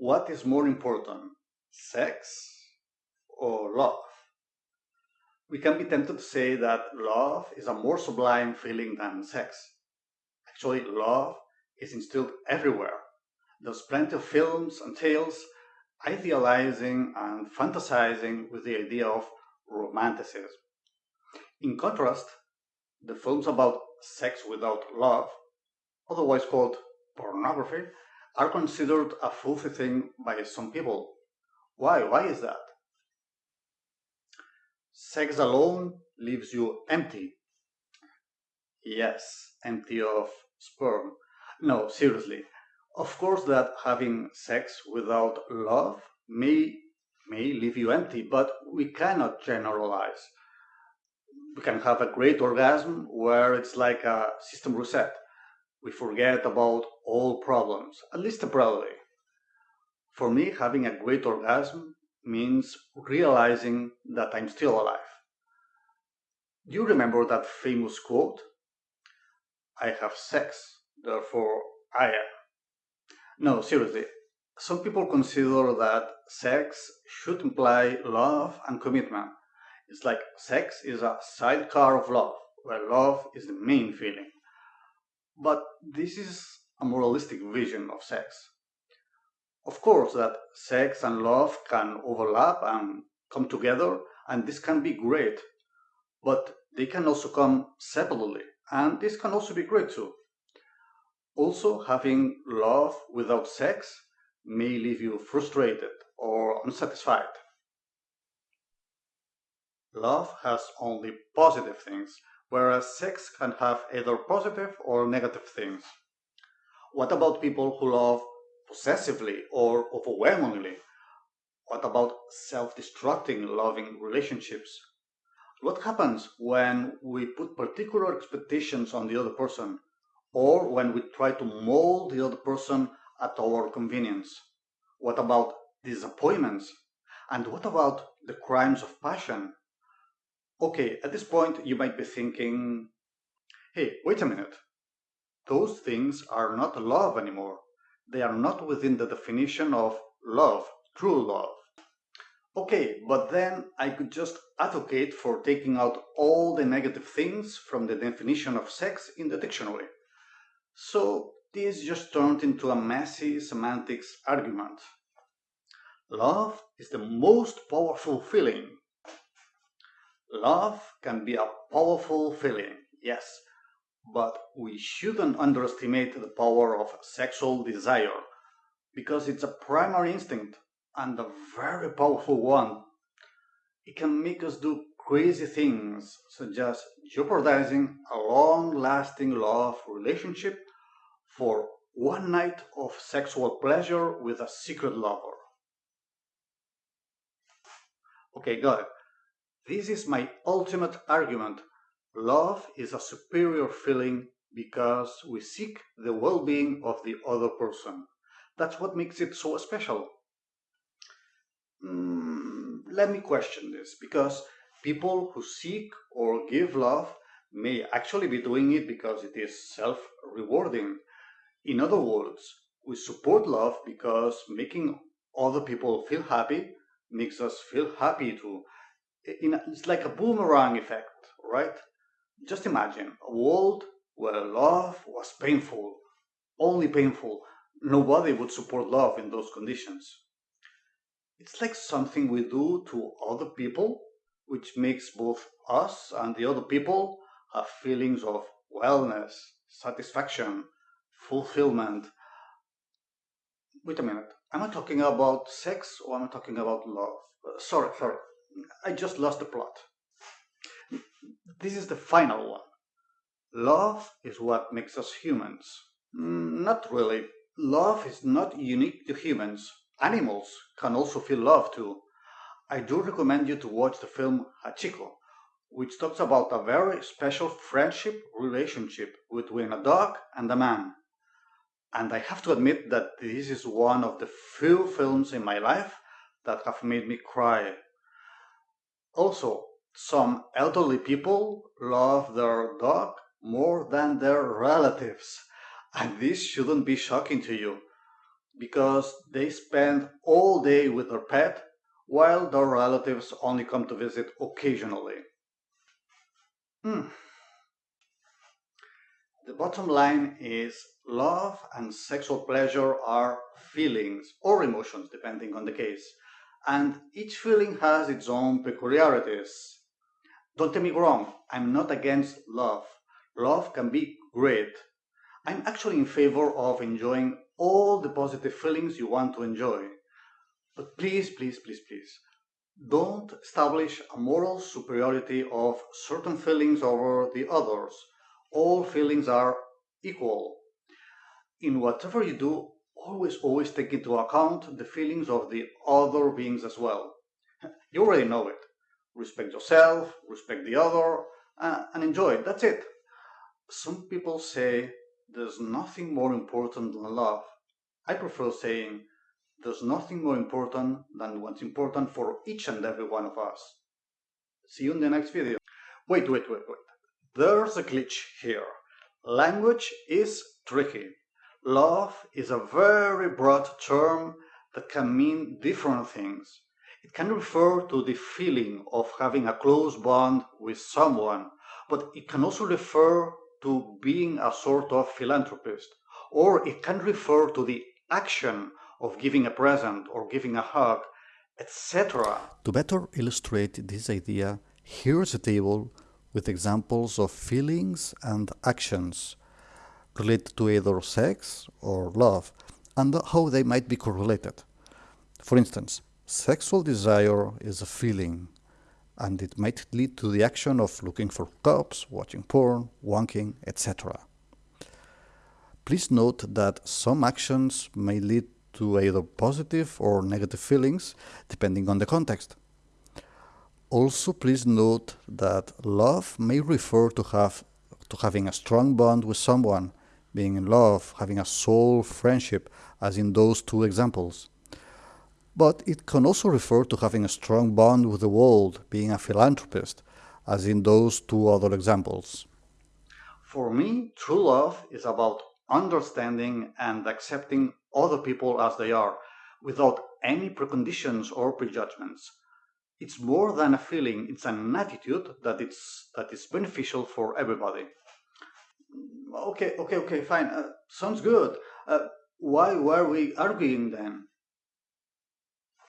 What is more important, sex or love? We can be tempted to say that love is a more sublime feeling than sex. Actually, love is instilled everywhere. There's plenty of films and tales idealizing and fantasizing with the idea of romanticism. In contrast, the films about sex without love, otherwise called pornography, are considered a filthy thing by some people. Why? Why is that? Sex alone leaves you empty. Yes, empty of sperm. No, seriously. Of course that having sex without love may may leave you empty, but we cannot generalize. We can have a great orgasm where it's like a system reset. We forget about all problems, at least temporarily. For me, having a great orgasm means realizing that I'm still alive. Do you remember that famous quote? I have sex, therefore I am. No, seriously. Some people consider that sex should imply love and commitment. It's like sex is a sidecar of love, where love is the main feeling. But this is a moralistic vision of sex. Of course, that sex and love can overlap and come together, and this can be great, but they can also come separately, and this can also be great too. Also, having love without sex may leave you frustrated or unsatisfied. Love has only positive things, whereas sex can have either positive or negative things. What about people who love possessively or overwhelmingly? What about self destructing loving relationships? What happens when we put particular expectations on the other person or when we try to mold the other person at our convenience? What about disappointments? And what about the crimes of passion? Okay, at this point, you might be thinking, hey, wait a minute. Those things are not love anymore. They are not within the definition of love, true love. Okay, but then I could just advocate for taking out all the negative things from the definition of sex in the dictionary. So this just turned into a messy semantics argument. Love is the most powerful feeling. Love can be a powerful feeling, yes, but we shouldn't underestimate the power of sexual desire because it's a primary instinct and a very powerful one. It can make us do crazy things such as jeopardizing a long lasting love relationship for one night of sexual pleasure with a secret lover. Okay, got it. This is my ultimate argument. Love is a superior feeling because we seek the well being of the other person. That's what makes it so special. Mm, let me question this because people who seek or give love may actually be doing it because it is self rewarding in other words, we support love because making other people feel happy makes us feel happy too. it's like a boomerang effect, right? Just imagine a world where love was painful, only painful. Nobody would support love in those conditions. It's like something we do to other people, which makes both us and the other people have feelings of wellness, satisfaction, fulfillment. Wait a minute. Am I talking about sex or am I talking about love? Uh, sorry, sorry. I just lost the plot. This is the final one. Love is what makes us humans. Mm, not really. Love is not unique to humans. Animals can also feel love too. I do recommend you to watch the film Hachiko, which talks about a very special friendship relationship between a dog and a man. And I have to admit that this is one of the few films in my life that have made me cry. Also, some elderly people love their dog more than their relatives. And this shouldn't be shocking to you. because they spend all day with their pet while their relatives only come to visit occasionally. Hmm. The bottom line is love and sexual pleasure are feelings or emotions, depending on the case, and each feeling has its own peculiarities. Don't get me wrong, I'm not against love. Love can be great. I'm actually in favor of enjoying all the positive feelings you want to enjoy. But please, please, please, please, don't establish a moral superiority of certain feelings over the others. All feelings are equal. In whatever you do, always, always take into account the feelings of the other beings as well. You already know it. Respect yourself, respect the other, uh, and enjoy it. That's it. Some people say there's nothing more important than love. I prefer saying there's nothing more important than what's important for each and every one of us. See you in the next video. Wait, wait, wait, wait. There's a glitch here. Language is tricky. Love is a very broad term that can mean different things. It can refer to the feeling of having a close bond with someone, but it can also refer to being a sort of philanthropist, or it can refer to the action of giving a present or giving a hug, etc. To better illustrate this idea, here is a table with examples of feelings and actions related to either sex or love and how they might be correlated. For instance, sexual desire is a feeling and it might lead to the action of looking for cups, watching porn, wanking, etc. Please note that some actions may lead to either positive or negative feelings depending on the context. Also, please note that love may refer to have to having a strong bond with someone, being in love, having a soul friendship, as in those two examples. But it can also refer to having a strong bond with the world, being a philanthropist, as in those two other examples. For me, true love is about understanding and accepting other people as they are, without any preconditions or prejudgments. It's more than a feeling, it's an attitude that, it's, that is beneficial for everybody. Okay, okay, okay, fine. Uh, sounds good. Uh, why were we arguing then?